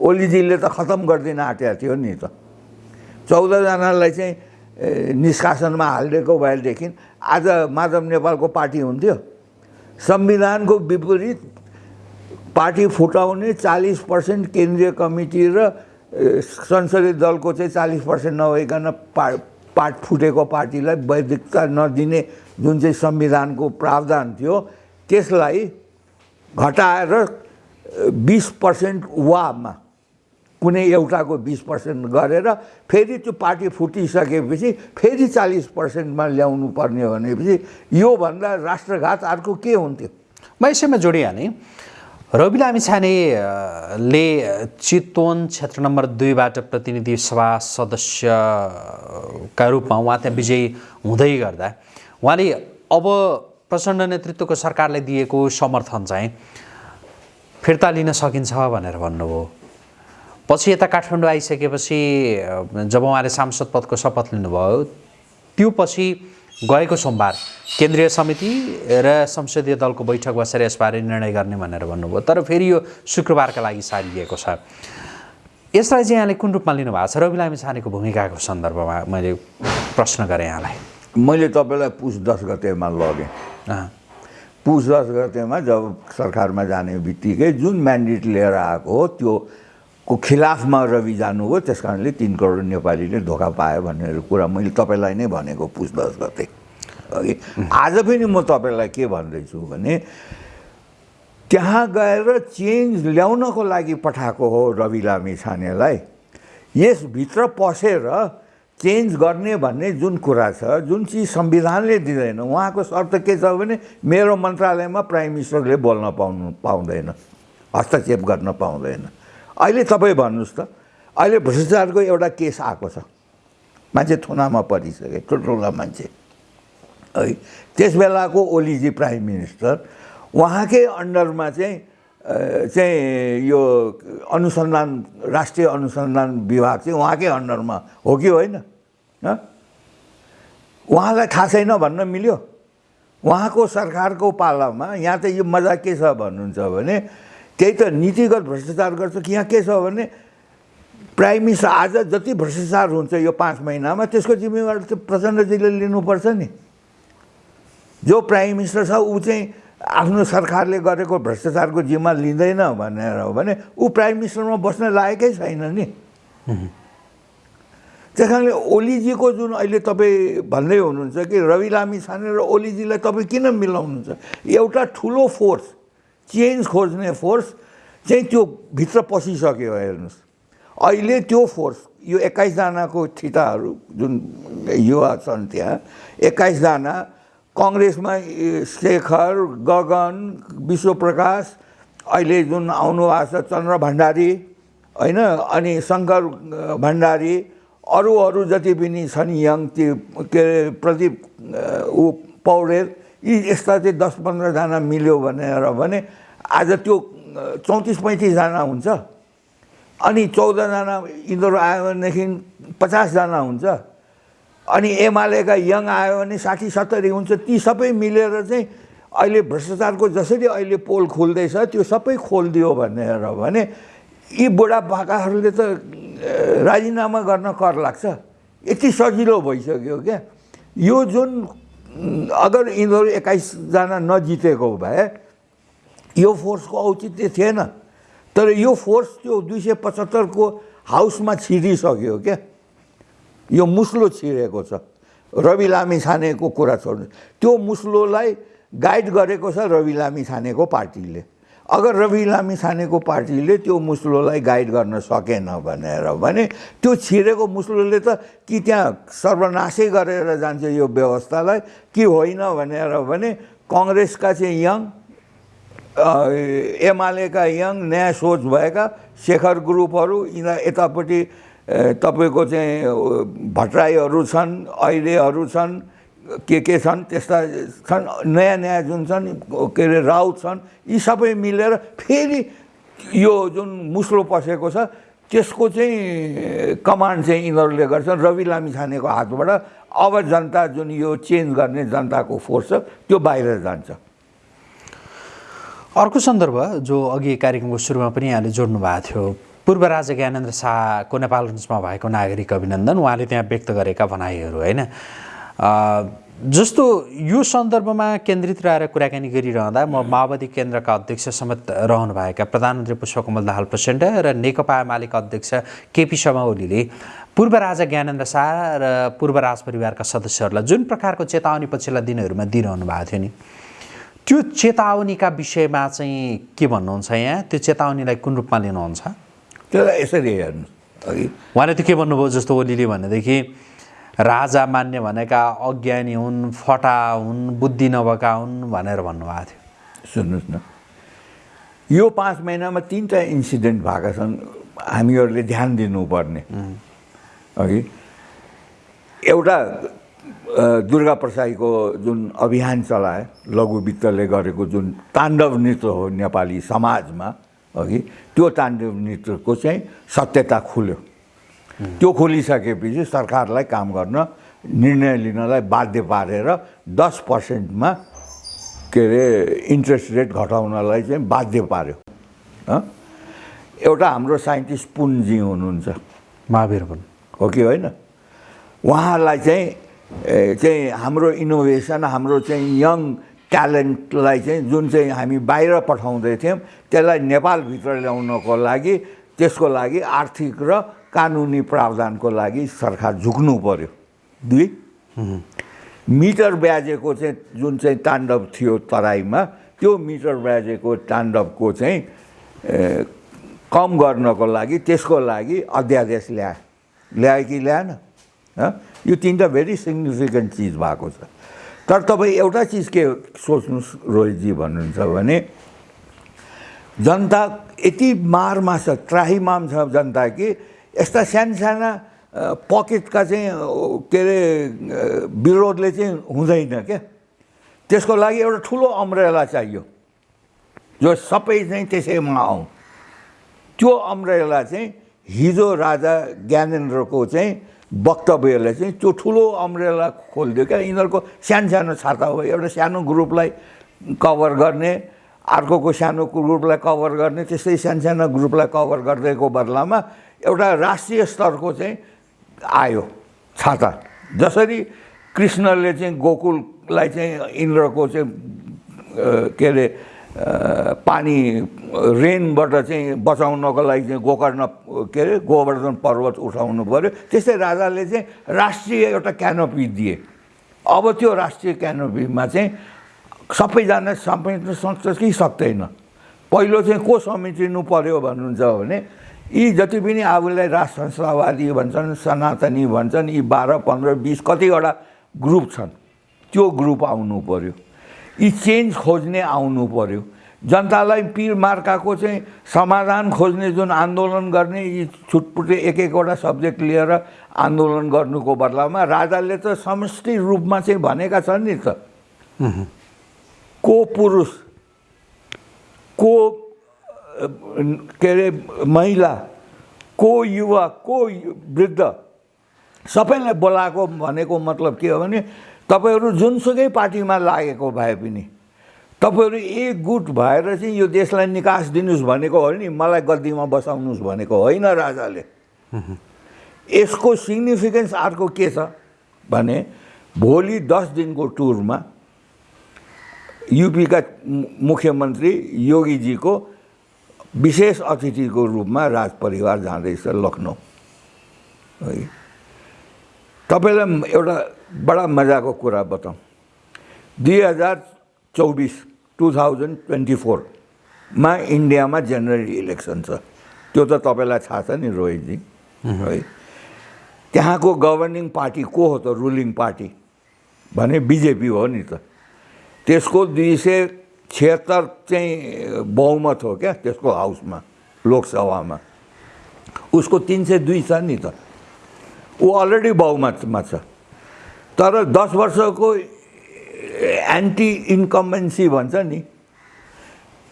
ओलीजीले त खतम गरिदिन आँटेको थियो नि त। चौधजनालाई चाहिँ निष्कासनमा हालिदिएको भएदेखि आज माधव नेपालको पार्टी हुन्थ्यो। संविधानको विपरीत पार्टी फुटाउने चालिस पर्सेन्ट केन्द्रीय कमिटी र संसदीय दलको चाहिँ चालिस पर्सेन्ट नभइकन पा पार्ट फुटेको पार्टीलाई वैधिकता नदिने जुन चाहिँ संविधानको प्रावधान थियो त्यसलाई घटाएर बिस पर्सेन्ट वामा कुनै एउटाको बिस पर्सेन्ट गरेर फेरि त्यो पार्टी फुटिसकेपछि फेरि चालिस पर्सेन्टमा ल्याउनु पर्ने भनेपछि योभन्दा राष्ट्रघात अर्को के हुन्थ्यो? म यसैमा रवि लामिछानेले चितवन क्षेत्र नम्बर दुईबाट प्रतिनिधि सभा सदस्यका रूपमा उहाँ त्यहाँ विजयी हुँदै गर्दा उहाँले अब प्रचण्ड नेतृत्वको सरकारले दिएको समर्थन चाहिँ फिर्ता लिन सकिन्छ भनेर भन्नुभयो। पछि यता काठमाडौँ आइसकेपछि जब उहाँले सांसद पदको शपथ लिनुभयो त्यो पछि गएको सोमबार केन्द्रीय समिति र संसदीय दलको बैठक बसेर यसबारे निर्णय गर्ने भनेर भन्नुभयो। तर फेरि यो शुक्रबारका लागि सारिएको छ। यसलाई चाहिँ यहाँले कुन रूपमा लिनुभएको छ? रवि लामी छानेको भूमिकाको सन्दर्भमा मैले प्रश्न गरेँ यहाँलाई। मैले तपाईँलाई पुस दस गतेमा लगेँ। पुस दस गतेमा जब सरकारमा जाने बित्तिकै जुन म्यान्डेट लिएर आएको हो त्यो को खिलाफमा रवि जानुभयो त्यस कारणले तिन करोड नेपालीले धोका पायो भन्ने कुरा मैले तपाईँलाई नै भनेको दस गते अघि आज पनि म तपाईँलाई के भन्दैछु भने त्यहाँ गएर चेन्ज ल्याउनको लागि पठाएको हो रवि लामी छानेलाई। यसभित्र पसेर चेन्ज गर्ने भन्ने जुन कुरा छ जुन चिज संविधानले दिँदैन उहाँको शर्त के छ भने मेरो मन्त्रालयमा प्राइम मिनिस्टरले बोल्न पाउनु पाउँदैन हस्तक्षेप गर्न पाउँदैन। अहिले तपाईँ भन्नुहोस् त अहिले भ्रष्टाचारको एउटा केस आएको छ। मान्छे थुनामा परिसके ठुल्ठुला मान्छे। है त्यस बेलाको ओलीजी प्राइम मिनिस्टर उहाँकै अन्डरमा चाहिँ चाहिँ यो अनुसन्धान राष्ट्रिय अनुसन्धान विभाग चाहिँ उहाँकै अन्डरमा हो कि होइन? उहाँलाई थाहा छैन भन्न मिल्यो। उहाँको सरकारको पालामा यहाँ त यो मजा के छ भन्नुहुन्छ भने त्यही त नीतिगत भ्रष्टाचार गर्छ कि यहाँ के छ भने प्राइम मिनिस्टर आज जति भ्रष्टाचार हुन्छ यो पाँच महिनामा त्यसको जिम्मेवार चाहिँ प्रचण्डजीले लिनुपर्छ नि। जो प्राइम मिनिस्टर छ ऊ चाहिँ आफ्नो सरकारले गरेको भ्रष्टाचारको जिम्मा लिँदैन भनेर हो भने ऊ प्राइम मिनिस्टरमा बस्न लायकै छैन नि। त्यस कारणले ओलीजीको जुन अहिले तपाईँ भन्दै हुनुहुन्छ कि रवि लामी छाने र ओलीजीलाई तपाईँ किन मिलाउनुहुन्छ? एउटा ठुलो फोर्स चेन्ज खोज्ने फोर्स चाहिँ त्यो भित्र पसिसक्यो हेर्नुहोस् अहिले त्यो फोर्स यो एक्काइसजनाको ठिटाहरू जुन युवा छन् त्यहाँ एक्काइसजना कङ्ग्रेसमा शेखर गगन विश्वप्रकाश अहिले जुन आउनु भएको छ चन्द्र भण्डारी होइन अनि शङ्कर भण्डारी अरू अरू जति पनि छन् यङ त्यो के अरे प्रदीप ऊ पौडेल यी यस्ता चाहिँ दस पन्ध्रजना मिल्यो भनेर भने आज त्यो चौतिस पैँतिसजना हुन्छ। अनि चौधजना यिनीहरू आयो भनेदेखि पचासजना हुन्छ। अनि एमालेका यङ आयो भने साठी सत्तरी हुन्छ। ती सबै मिलेर चाहिँ अहिले भ्रष्टाचारको जसरी अहिले पोल खोल्दैछ त्यो सबै खोलिदियो भनेर भने यी बुढापाकाहरूले त राजीनामा गर्न कर लाग्छ। यति सजिलो भइसक्यो क्या। यो जुन अगर यिनीहरू एक्काइसजना नजितेको भए यो फोर्सको औचित्य थिएन। तर यो फोर्स त्यो दुई सय पचहत्तरको हाउसमा छिरिसक्यो क्या। यो मुस्लो छिरेको छ। रवि लामी छानेको कुरा छोड्नु। त्यो मुस्लोलाई गाइड गरेको छ रवि लामी छानेको पार्टीले। अगर रवि लामी छानेको पार्टीले त्यो मुस्लोलाई गाइड गर्न सकेन भनेर भने त्यो छिरेको मुस्लोले त कि त्यहाँ सर्वनाशै गरेर जान्छ यो व्यवस्थालाई कि होइन भनेर भने कङ्ग्रेसका चाहिँ यङ एमालेका यङ नयाँ सोच भएका शेखर ग्रुपहरू यिनीहरू यतापट्टि तपाईँको चाहिँ भट्टराईहरू छन् अहिलेहरू छन् के के छन् त्यस्ता छन् नयाँ नयाँ जुन छन् के अरे राउत छन् यी सबै मिलेर फेरि यो जुन मुस्लो पसेको छ त्यसको चाहिँ कमान्ड चाहिँ यिनीहरूले गर्छन्। रवि लामी छानेको हातबाट अब जनता जुन यो चेन्ज गर्ने जनताको फोर्स छ त्यो बाहिर जान्छ। अर्को सन्दर्भ जो अघि कार्यक्रमको सुरुमा पनि यहाँले जोड्नु भएको थियो पूर्व राजा ज्ञानेन्द्र शाहको नेपालगञ्जमा भएको नागरिक अभिनन्दन। उहाँले त्यहाँ व्यक्त गरेका भनाइहरू होइन? जस्तो यो सन्दर्भमा केन्द्रित रहेर कुराकानी गरिरहँदा म माओवादी केन्द्रका अध्यक्ष समेत रहनुभएका प्रधानमन्त्री पुष्पकमल दाहाल प्रचण्ड र नेकपा एमालेका अध्यक्ष केपी शर्मा ओलीले पूर्व राजा ज्ञानेन्द्र शाह र पूर्व राज परिवारका सदस्यहरूलाई जुन प्रकारको चेतावनी पछिल्ला दिनहरूमा दिइरहनु भएको थियो नि? त्यो चेतावनीका विषयमा चाहिँ के भन्नुहुन्छ यहाँ? त्यो चेतावनीलाई कुन रूपमा लिनुहुन्छ? त्यसलाई यसरी हेर्नु अघि। उहाँले त के भन्नुभयो जस्तो ओलीले भनेदेखि राजा मान्ने भनेका अज्ञानी हुन् फटा हुन् बुद्धि नभएका हुन् भनेर भन्नुभएको थियो। सुन्नुहोस् न। यो पाँच महिनामा तिनवटा इन्सिडेन्ट भएका छन् हामीहरूले ध्यान दिनुपर्ने। अघि। एउटा दुर्गा प्रसाईको जुन अभियान चलाए लघु वित्तले गरेको जुन ताण्डव नृत्य हो नेपाली समाजमा अघि त्यो ताण्डव नृत्यको चाहिँ सत्यता खुल्यो। त्यो खोलिसकेपछि सरकारलाई काम गर्न निर्णय लिनलाई बाध्य पारेर दस पर्सेन्टमा के अरे इन्ट्रेस्ट रेट घटाउनलाई चाहिँ बाध्य पार्यो? एउटा हाम्रो साइन्टिस्ट पुनजी हुनुहुन्छ। महावीर पनि। हो कि होइन? उहाँलाई चाहिँ चाहिँ हाम्रो इनोभेसन हाम्रो चाहिँ यङ ट्यालेन्टलाई चाहिँ जुन चाहिँ हामी बाहिर पठाउँदै थियौँ त्यसलाई नेपालभित्र ल्याउनको लागि त्यसको लागि आर्थिक र कानुनी प्रावधानको लागि सरकार झुक्नु पर्यो। दुई? मिटर ब्याजेको चाहिँ जुन चाहिँ ताण्डव थियो तराईमा त्यो मिटर ब्याजेको ताण्डवको चाहिँ कम गर्नको लागि त्यसको लागि अध्यादेश ल्याए ल्यायो कि ल्याएन? यो तिनवटा भेरी सिग्निफिकेन्ट चिज भएको छ। तर तपाईँ एउटा चिज के सोच्नुहोस् रोहितजी भन्नुहुन्छ भने जनता यति मारमा छ त्राहीमाम छ जनता कि यस्ता सानसाना पकेटका चाहिँ के अरे विरोधले चाहिँ हुँदैन क्या। त्यसको लागि एउटा ठुलो अम्रेला चाहियो। जो सबै चाहिँ त्यसैमा आउँ। त्यो अम्रेला चाहिँ हिजो राजा ज्ञानेन्द्रको चाहिँ वक्तव्यले चाहिँ त्यो ठुलो अम्रेला खोलिदियो क्या। यिनीहरूको सानो सानो छाता हो एउटा सानो ग्रुपलाई कभर गर्ने अर्कोको सानो ग्रुपलाई कभर गर्ने त्यस्तै सानो सानो ग्रुपलाई कभर गरिदिएको बदलामा एउटा राष्ट्रिय स्तरको चाहिँ आयो छाता। जसरी कृष्णले चाहिँ गोकुललाई चाहिँ इन्द्रको चाहिँ के अरे पानी रेनबाट चाहिँ बचाउनको लागि चाहिँ गोकर्ण के अरे गोवर्धन पर्वत उठाउनु पऱ्यो। त्यस्तै राजाले चाहिँ राष्ट्रिय एउटा क्यानोपी दिए। अब त्यो राष्ट्रिय क्यानोपीमा चाहिँ सबैजना समेट्न सक्छ कि सक्दैन। पहिलो चाहिँ को समेटिनु पर्यो भन्नुहुन्छ भने यी जति पनि आफूलाई राज संस्थावादी भन्छन् सनातनी भन्छन् यी बाह्र पन्ध्र बिस कतिवटा ग्रुप छन्। त्यो ग्रुप आउनु पर्यो। यी चेन्ज खोज्ने आउनु पर्यो। जनतालाई पिर मार्काको चाहिँ समाधान खोज्ने जुन आन्दोलन गर्ने यी छुटपुटे एक एकवटा सब्जेक्ट लिएर आन्दोलन गर्नुको बदलामा राजाले त समष्टि रूपमा चाहिँ भनेका छन् नि त। को पुरुष को के अरे महिला को युवा को वृद्ध सबैलाई बोलाएको भनेको मतलब के हो भने तपाईँहरू जुनसुकै पार्टीमा लागेको भए पनि तपाईँहरू एक गुट भएर चाहिँ यो देशलाई निकास दिनुहोस् भनेको हो नि मलाई गद्दीमा बसाउनुहोस् भनेको होइन राजाले। यसको सिग्निफिकेन्स अर्को के छ भने भोलि दस दिनको टुरमा युपीका मुख्यमन्त्री योगीजीको विशेष अतिथिको रूपमा राज परिवार जाँदैछ लखनऊ। है। तपाईँलाई एउटा बडा मजाको कुरा बताउँ दुई हजार चौबिस टु थाउजन्ड ट्वेन्टी फोरमा इन्डियामा जेनरल इलेक्सन छ। त्यो त तपाईँलाई थाहा छ नि रोहितजी है? त्यहाँको गभर्निङ पार्टी को हो त रुलिङ पार्टी भने बिजेपी हो नि त। त्यसको दुई सय छिहत्तर चाहिँ बहुमत हो क्या त्यसको हाउसमा लोकसभामा। उसको तिन सय दुई छ नि त। ऊ अलरेडी बहुमतमा छ। तर दस वर्षको एन्टी इन्कम्बेन्सी भन्छ नि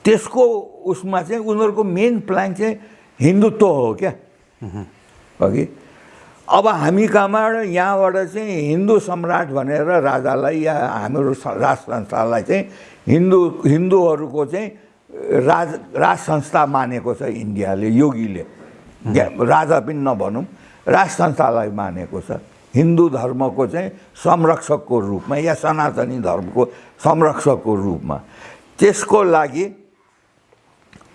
त्यसको उसमा चाहिँ उनीहरूको मेन प्लान चाहिँ हिन्दुत्व हो क्या। अघि अब हामी कहाँबाट यहाँबाट चाहिँ हिन्दू सम्राट भनेर राजालाई या हाम्रो राज संस्थालाई चाहिँ हिन्दू हिन्दूहरूको चाहिँ राज राज संस्था मानेको छ इन्डियाले योगीले। राजा पनि नभनौँ राज संस्थालाई मानेको छ। हिन्दू धर्मको चाहिँ संरक्षकको रूपमा या सनातनी धर्मको संरक्षकको रूपमा। त्यसको लागि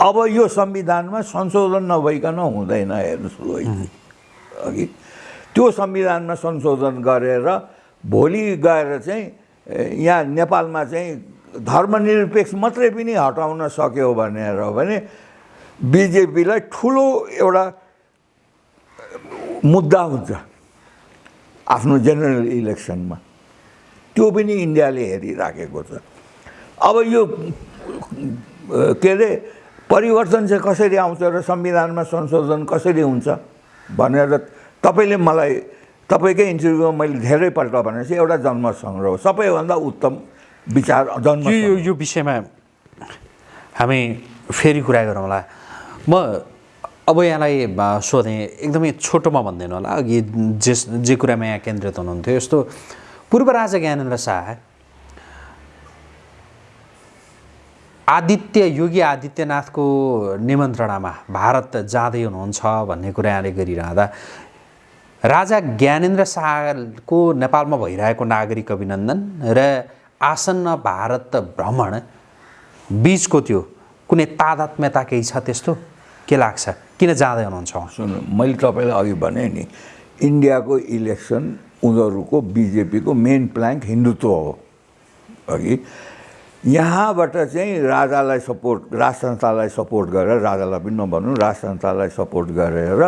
अब यो संविधानमा संशोधन नभइकन हुँदैन हेर्नुहोस् अघि त्यो संविधानमा संशोधन गरेर भोलि गएर चाहिँ यहाँ नेपालमा चाहिँ धर्मनिरपेक्ष मात्रै पनि हटाउन सक्यो भनेर भने बिजेपीलाई ठुलो एउटा मुद्दा हुन्छ। आफ्नो जेनरल इलेक्सनमा त्यो पनि इन्डियाले हेरिराखेको छ। अब यो के अरे परिवर्तन चाहिँ कसरी आउँछ र संविधानमा संशोधन कसरी हुन्छ भनेर तपाईँले मलाई तपाईँकै इन्टरभ्यूमा मैले धेरैपल्ट भने चाहिँ एउटा जन्म सङ्ग्रह हो। सबैभन्दा उत्तम विचार जन्म यो विषयमा हामी फेरि कुरा गरौँला। म अब यहाँलाई सोधेँ एकदमै छोटोमा भनिदिनु होला अघि जेस जे कुरामा यहाँ केन्द्रित हुनुहुन्थ्यो यस्तो पूर्व राजा ज्ञानेन्द्र शाह आदित्य योगी आदित्यनाथको निमन्त्रणामा भारत जाँदै हुनुहुन्छ भन्ने कुरा यहाँले गरिरहँदा राजा ज्ञानेन्द्र शाहको नेपालमा भइरहेको नागरिक अभिनन्दन र आसन्न भारत भ्रमण बिचको त्यो कुनै तादात्म्यता केही छ त्यस्तो? के लाग्छ? किन जाँदै हुनुहुन्छ? सुन्नु मैले तपाईँलाई अघि भने नि इन्डियाको इलेक्सन उनीहरूको बिजेपीको मेन प्लाङ्क हिन्दुत्व हो। अघि यहाँबाट चाहिँ राजालाई सपोर्ट राज सपोर्ट गरेर राजालाई पनि नभनौँ राज सपोर्ट गरेर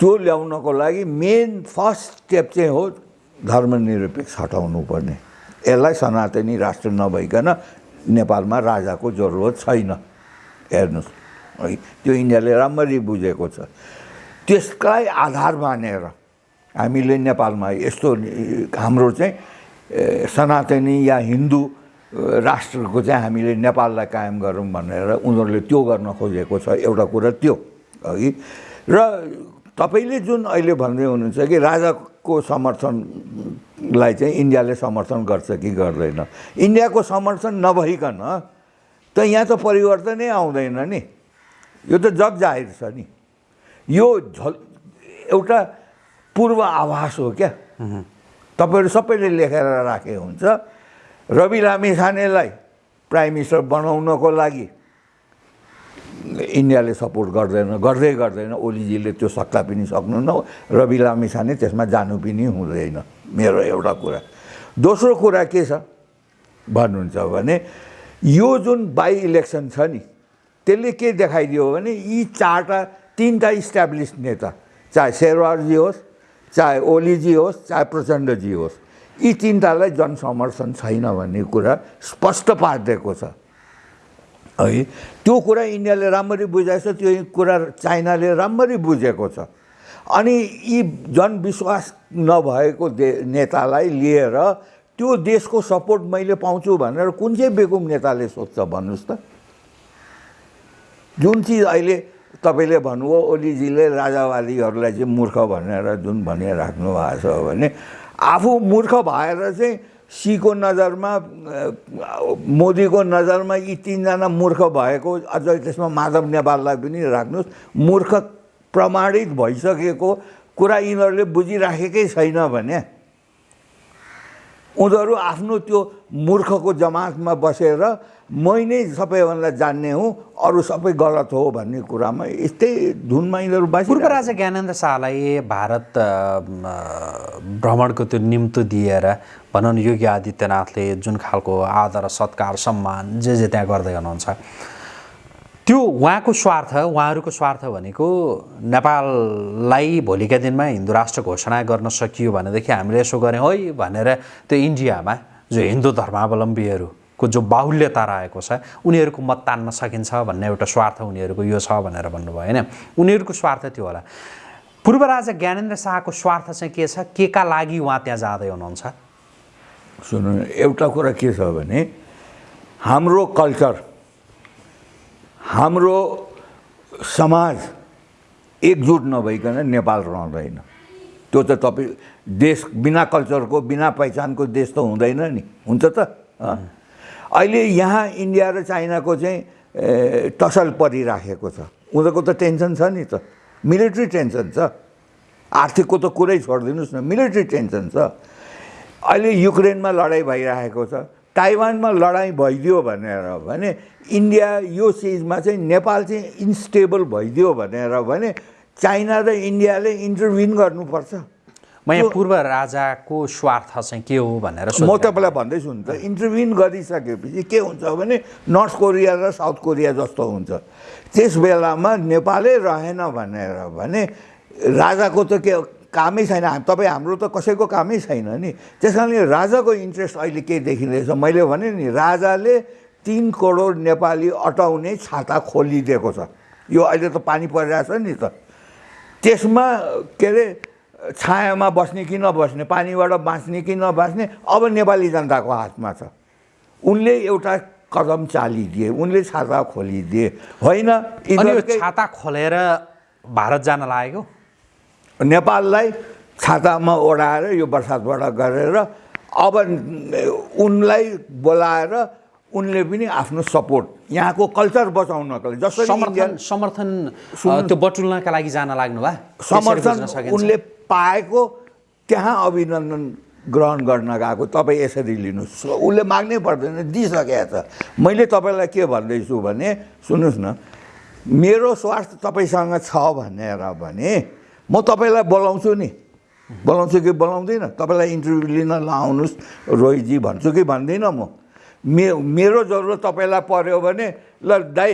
त्यो ल्याउनको लागि मेन फर्स्ट स्टेप चाहिँ हो धर्मनिरपेक्ष हटाउनु पर्ने। यसलाई सनातनी राष्ट्र नभइकन नेपालमा राजाको जरुरत छैन। हेर्नुहोस्। है त्यो इन्डियाले राम्ररी बुझेको छ। त्यसलाई आधार मानेर हामीले नेपालमा यस्तो हाम्रो चाहिँ सनातनी या हिन्दू राष्ट्रको चाहिँ हामीले नेपाललाई कायम गरौँ भनेर उनीहरूले त्यो गर्न खोजेको छ एउटा कुरा त्यो अघि र तपाईँले जुन अहिले भन्दै हुनुहुन्छ कि राजाको समर्थनलाई चाहिँ इन्डियाले समर्थन गर्छ कि गर्दैन। इन्डियाको समर्थन नभइकन त यहाँ त परिवर्तनै आउँदैन नि। यो त जग जाहिर छ नि। यो झल एउटा पूर्व आभास हो क्या। तपाईँहरू सबैले लेखेर राखे हुन्छ। रवि लामिछानेलाई प्राइम मिनिस्टर बनाउनको लागि इन्डियाले सपोर्ट गर्दैन गर्दै गर्दैन। ओलीजीले त्यो सक्ला पनि सक्नुहुन्न। रवि लामिछाने त्यसमा जानु पनि हुँदैन मेरो एउटा कुरा। दोस्रो कुरा के छ? भन्नुहुन्छ भने यो जुन बाई इलेक्सन छ नि त्यसले के देखाइदियो भने यी चारवटा तिनवटा इस्ट्याब्लिस नेता चाहे शेरवारजी होस् चाहे ओलीजी होस् चाहे प्रचण्डजी होस् यी तिनवटालाई जनसमर्थन छैन भन्ने कुरा स्पष्ट पारिदिएको छ। है त्यो कुरा इन्डियाले राम्ररी बुझाएको छ त्यो कुरा चाइनाले राम्ररी बुझेको छ। अनि यी जनविश्वास नभएको दे नेतालाई लिएर त्यो देशको सपोर्ट मैले पाउँछु भनेर कुन चाहिँ बेकुम नेताले सोध्छ भन्नुहोस् त? जुन चिज अहिले तपाईँले भन्नुभयो ओलीजीले राजावादीहरूलाई चाहिँ मूर्ख भनेर जुन भनिराख्नु भएको छ भने आफू मूर्ख भएर चाहिँ सीको नजरमा मोदीको नजरमा यी तिनजना मूर्ख भएको अझ त्यसमा माधव नेपाललाई पनि राख्नुहोस्। मूर्ख प्रमाणित भइसकेको कुरा यिनीहरूले बुझिराखेकै छैन भने उनीहरू आफ्नो त्यो मूर्खको जमातमा बसेर मै नै सबैभन्दा जान्ने हुँ अरू सबै गलत हो भन्ने कुरामा यस्तै धुनमा यिनीहरू पूर्व बाँचिरहेको राजा ज्ञानेन्द्र शाहलाई भारत भ्रमणको त्यो निम्तो दिएर भनौँ न योगी आदित्यनाथले जुन खालको आदर सत्कार सम्मान जे जे त्यहाँ गर्दै हुनुहुन्छ त्यो उहाँको स्वार्थ उहाँहरूको स्वार्थ भनेको नेपाललाई भोलिका दिनमा हिन्दू राष्ट्र घोषणा गर्न सकियो भनेदेखि हामीले यसो गऱ्यौँ है भनेर त्यो इन्डियामा जो हिन्दू धर्मावलम्बीहरूको जो बाहुल्यता रहेको छ उनीहरूको मत तान्न सकिन्छ भन्ने एउटा स्वार्थ उनीहरूको यो छ भनेर भन्नुभयो होइन? उनीहरूको स्वार्थ त्यो होला। पूर्व राजा ज्ञानेन्द्र शाहको स्वार्थ चाहिँ के छ? के का लागि उहाँ त्यहाँ जाँदै हुनुहुन्छ? सुन्नु एउटा कुरा के छ भने हाम्रो कल्चर हाम्रो समाज एकजुट नभइकन नेपाल रहँदैन। त्यो त तपाईँ देश बिना कल्चरको बिना पहिचानको देश त हुँदैन नि। हुन्छ त। अहिले यहाँ इन्डिया र चाइनाको चाहिँ टसल परिराखेको छ। उनीहरूको त टेन्सन छ नि त। मिलिट्री टेन्सन छ। आर्थिकको त कुरै छोडिदिनुहोस् न। मिलिट्री टेन्सन छ। अहिले युक्रेनमा लडाइँ भइरहेको छ। ताइवानमा लडाइँ भइदियो भनेर भने इन्डिया यो चिजमा चाहिँ नेपाल चाहिँ इन्स्टेबल भइदियो भनेर भने चाइना र इन्डियाले इन्टरभिन गर्नुपर्छ। म यहाँ पूर्व राजाको स्वार्थ चाहिँ के हो भनेर म तपाईँलाई भन्दैछु नि त इन्टरभिन गरिसकेपछि के हुन्छ भने नर्थ कोरिया र साउथ कोरिया जस्तो हुन्छ। त्यस बेलामा नेपालै रहेन भनेर भने राजाको त के कामै छैन। तपाईँ हाम्रो त कसैको कामै छैन नि। त्यस कारणले राजाको इन्ट्रेस्ट अहिले के देखिँदैछ? मैले भने नि राजाले तिन करोड नेपाली अटाउने छाता खोलिदिएको छ। यो अहिले त पानी परिरहेछ नि त। त्यसमा के अरे छायामा बस्ने कि नबस्ने पानीबाट बाँच्ने कि नबाँच्ने अब नेपाली जनताको हातमा छ। उनले एउटा कदम चालिदिए उनले छाता खोलिदिए। होइन छाता खोलेर भारत जान लागेको? नेपाललाई छातामा ओढाएर यो बर्सातबाट गरेर अब उनलाई बोलाएर उनले पनि आफ्नो सपोर्ट यहाँको कल्चर बचाउनको लागि जसरी समर्थन समर्थन त्यो बटुल्नका लागि जान लाग्नु भए समर्थन उनले पाएको त्यहाँ अभिनन्दन ग्रहण गर्न गएको। तपाईँ यसरी लिनुहोस्। उसले माग्नै पर्दैन दिइसकेको छ। मैले तपाईँलाई के भन्दैछु भने सुन्नुहोस् न मेरो स्वार्थ तपाईँसँग छ भनेर भने म तपाईँलाई बोलाउँछु नि। बोलाउँछु कि बोलाउँदिनँ? तपाईँलाई इन्टरभ्यू लिन लाउनुहोस्। रोहितजी भन्छु कि भन्दिनँ म? मे मेरो जरुरत तपाईँलाई पऱ्यो भने ल दाइ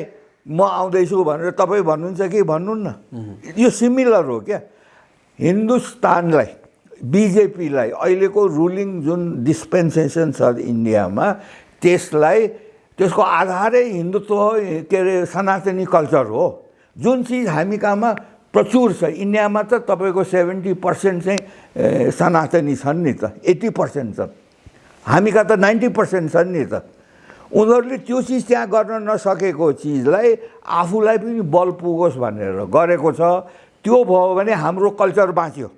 म आउँदैछु भनेर तपाईँ भन्नुहुन्छ कि भन्नुहुन्न? यो सिमिलर हो क्या? हिन्दुस्तानलाई बिजेपीलाई अहिलेको रुलिङ जुन डिस्पेन्सेसन छ इन्डियामा त्यसलाई त्यसको आधारै हिन्दुत्व के अरे सनातनी कल्चर हो। जुन चिज हामी कहाँमा प्रचुर छ इन्डियामा त तपाईँको सेभेन्टी पर्सेन्ट चाहिँ सनातनी छन् नि त एट्टी पर्सेन्ट छन् हामी कहाँ त नाइन्टी पर्सेन्ट छन् नि त। उनीहरूले त्यो चिज त्यहाँ गर्न नसकेको चिजलाई आफूलाई पनि बल पुगोस् भनेर गरेको छ। त्यो भयो भने हाम्रो कल्चर बाँच्यो।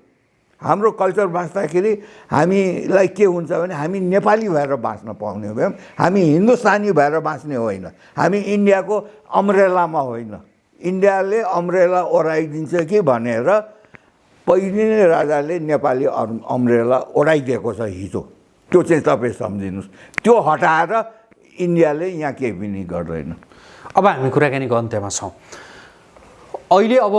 हाम्रो कल्चर बाँच्दाखेरि हामीलाई के हुन्छ भने हामी नेपाली भएर बाँच्न पाउने भयौँ हामी हिन्दुस्तानी भएर बाँच्ने होइन। हामी इन्डियाको अम्रेलामा होइन। इन्डियाले अम्रेला ओढाइदिन्छ कि भनेर पहिले नै राजाले नेपाली अम्- अम्रेला ओढाइदिएको छ हिजो। त्यो चाहिँ तपाईँ सम्झिनुहोस्। त्यो हटाएर इन्डियाले यहाँ केही पनि गर्दैन। अब हामी कुराकानीको अन्त्यमा छौँ। अहिले अब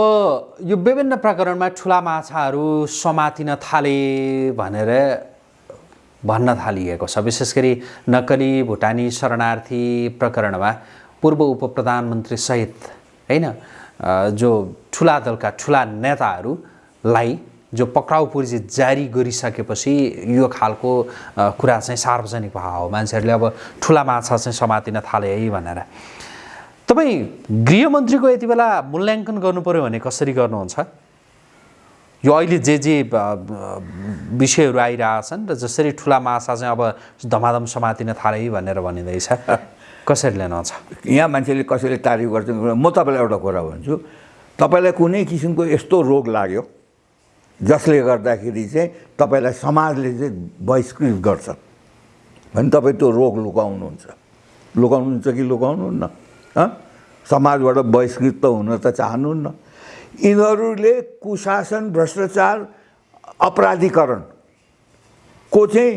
यो विभिन्न प्रकरणमा ठुला माछाहरू समातिन थाले भनेर भन्न थालिएको छ। विशेष गरी नक्कली भुटानी शरणार्थी प्रकरणमा पूर्व उप प्रधानमन्त्री सहित होइन जो ठुला दलका ठुला नेताहरूलाई जो पक्राउ पुर्जी जारी गरिसकेपछि यो खालको कुरा चाहिँ सार्वजनिक भयो मान्छेहरूले अब ठुला माछा चाहिँ समातिन थाले है भनेर। तपाईँ गृहमन्त्रीको यति बेला मूल्याङ्कन पऱ्यो भने कसरी गर्नुहुन्छ? यो अहिले जे जे विषयहरू आइरहेछन् र जसरी ठुला माछा चाहिँ अब धमाधम समातिन थाले भनेर भनिँदैछ कसरी लिनुहुन्छ? यहाँ मान्छेले कसैले तारिफ गर्छ? म तपाईँलाई एउटा कुरा भन्छु। तपाईँलाई कुनै किसिमको यस्तो रोग लाग्यो जसले गर्दाखेरि चाहिँ तपाईँलाई समाजले चाहिँ बहिष्कृत गर्छ? भने तपाईँ त्यो रोग लुकाउनुहुन्छ। लुकाउनुहुन्छ कि लुकाउनुहुन्न? समाजबाट बहिष्कृत त हुन त चाहनुहुन्न। यिनीहरूले कुशासन भ्रष्टाचार अपराधीकरणको चाहिँ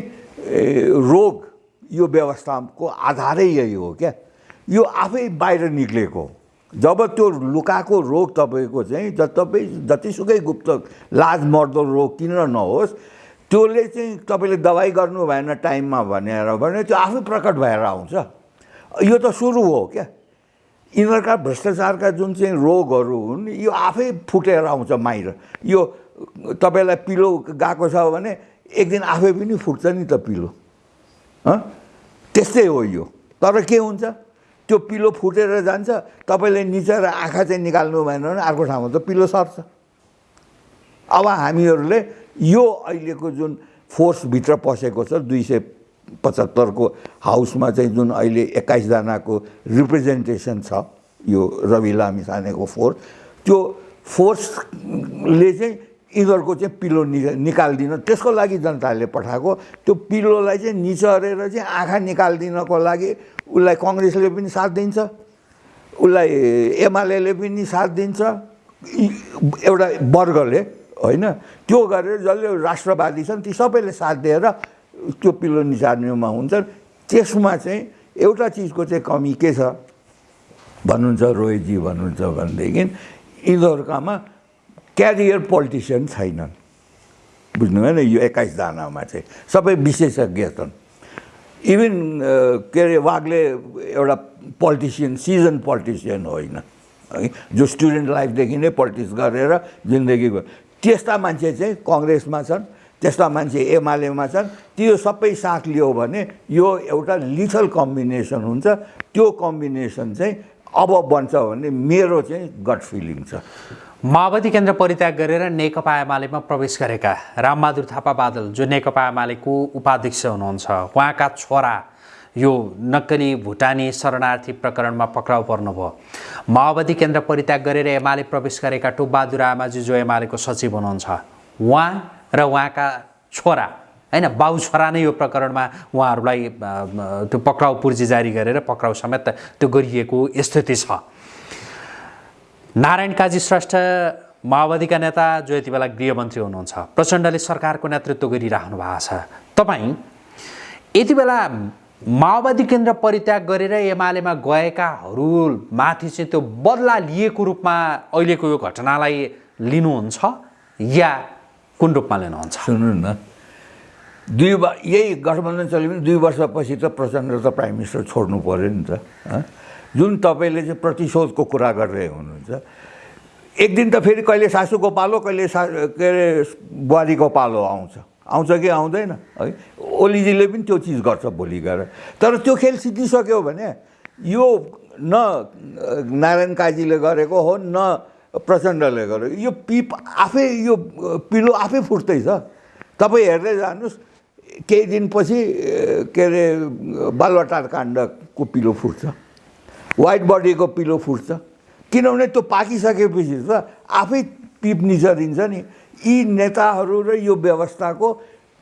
रोग यो व्यवस्थाको आधारै यही हो क्या? यो आफै बाहिर निक्लेको। जब त्यो लुकाएको रोग तपाईँको चाहिँ ज तपाईँ जतिसुकै गुप्त लाज मर्दो रोग किन नहोस् त्यसले चाहिँ तपाईँले दबाई गर्नु भएन टाइममा भनेर भने त्यो आफै प्रकट भएर आउँछ। यो त सुरु हो क्या? यिनीहरूका भ्रष्टाचारका जुन चाहिँ रोगहरू हुन् यो आफै फुटेर आउँछ माहिर यो तपाईँलाई पिलो गएको छ भने एक दिन आफै पनि फुट्छ नि त पिलो। त्यस्तै हो यो। तर के हुन्छ? त्यो पिलो फुटेर जान्छ तपाईँले निचेर आँखा चाहिँ निकाल्नु भएन भने अर्को ठाउँमा त पिलो सर्छ। अब हामीहरूले यो अहिलेको जुन फोर्सभित्र पसेको छ दुई सय पचहत्तरको हाउसमा चाहिँ जुन अहिले एक्काइसजनाको रिप्रेजेन्टेसन छ यो रवि लामी सानेको फोर्स त्यो फोर्सले चाहिँ यिनीहरूको चाहिँ पिलो नि निकालिदिन त्यसको लागि जनताले पठाएको त्यो पिलोलाई चाहिँ निचरेर चाहिँ आँखा निकालिदिनको लागि उसलाई कङ्ग्रेसले पनि साथ दिन्छ उसलाई एमाले पनि साथ दिन्छ एउटा वर्गले होइन? त्यो गरेर जसले राष्ट्रवादी छन् ती सबैले साथ दिएर त्यो पिलो निचार्नेमा हुन्छन्। त्यसमा चाहिँ एउटा चिजको चाहिँ कमी के छ? भन्नुहुन्छ रोहितजी भन्नुहुन्छ भनेदेखि यिनीहरूकामा क्यारियर पोलिटिसियन छैनन्। बुझ्नु भएन? यो एक्काइसजनामा चाहिँ सबै विशेषज्ञ छन्। इभन के अरे वागले एउटा पोलिटिसियन सिजन पोलिटिसियन होइन। है जो स्टुडेन्ट लाइफदेखि नै पोलिटिक्स गरेर जिन्दगी त्यस्ता मान्छे चाहिँ कङ्ग्रेसमा छन्। त्यस्ता मान्छे एमालेमा छन् त्यो सबै साथ लियो भने यो एउटा लिथल कम्बिनेसन हुन्छ। त्यो कम्बिनेसन चाहिँ अब बन्छ भने मेरो चाहिँ गट फिलिङ छ। माओवादी केन्द्र परित्याग गरेर नेकपा एमालेमा प्रवेश गरेका रामबहादुर थापा बादल जो नेकपा एमालेको उपाध्यक्ष हुनुहुन्छ उहाँका छोरा यो नक्कली भुटानी शरणार्थी प्रकरणमा पक्राउ पर्नुभयो। माओवादी केन्द्र परित्याग गरेर एमाले प्रवेश गरेका टोपबहादुर आमाजी जो एमालेको सचिव हुनुहुन्छ उहाँ र उहाँका छोरा होइन बाउ छोरा नै यो प्रकरणमा उहाँहरूलाई त्यो पक्राउ पूर्जी जारी गरेर पक्राउ समेत त्यो गरिएको स्थिति छ। नारायण काजी श्रेष्ठ माओवादीका नेता जो यति बेला गृहमन्त्री हुनुहुन्छ प्रचण्डले सरकारको नेतृत्व गरिराख्नु भएको छ। तपाईँ यति बेला माओवादी केन्द्र परित्याग गरेर एमालेमा गएकाहरूमाथि चाहिँ त्यो बदला लिएको रूपमा अहिलेको यो घटनालाई लिनुहुन्छ या कुन रूपमा लिनुहुन्छ सुन्नु न। दुई वा यही गठबन्धन चल्यो भने दुई वर्षपछि त प्रचण्ड त प्राइम मिनिस्टर छोड्नु पऱ्यो नि त? जुन तपाईँले चाहिँ प्रतिशोधको कुरा गरिरहेको हुनुहुन्छ। एक दिन त फेरि कहिले सासूको पालो कहिले सा के अरे बुहारीको पालो आउँछ। आउँछ कि आउँदैन? है? ओलीजीले पनि त्यो चिज गर्छ भोलि गएर। तर त्यो खेल सिद्धिसक्यो भने यो न नारायण काजीले गरेको हो न प्रचण्डले गरेको यो पिप आफै यो पिलो आफै फुट्दैछ। तपाईँ हेर्दै जानुहोस् केही दिनपछि के अरे बालुवाटार काण्डको पिलो फुट्छ। वाइट बडीको पिलो फुट्छ। किनभने त्यो पाकिसकेपछि त आफै पिप निचरिन्छ नि। यी नेताहरू र यो व्यवस्थाको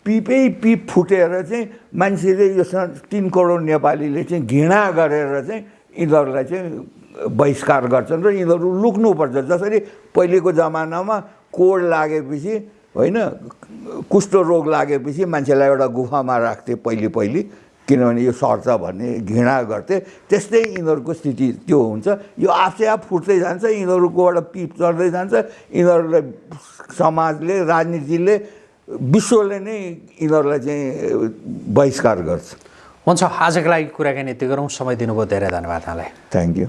पिपै पिप फुटेर चाहिँ मान्छेले यो तिन करोड नेपालीले चाहिँ घृणा गरेर चाहिँ यिनीहरूलाई चाहिँ बहिष्कार गर्छन् र यिनीहरू लुक्नुपर्छ जसरी पहिलेको जमानामा कोड लागेपछि होइन कुष्ठ रोग लागेपछि मान्छेलाई एउटा गुफामा राख्थे पहिले पहिले किनभने यो सर्छ भन्ने घृणा गर्थे। त्यस्तै यिनीहरूको स्थिति त्यो हुन्छ। यो आफै आफ फुट्दै जान्छ यिनीहरूकोबाट पिप चढ्दै जान्छ। यिनीहरूलाई समाजले राजनीतिले विश्वले नै यिनीहरूलाई चाहिँ बहिष्कार गर्छ। हुन्छ आजको लागि कुराकानी यति गरौँ। समय दिनुभयो धेरै धन्यवाद यहाँलाई। Thank you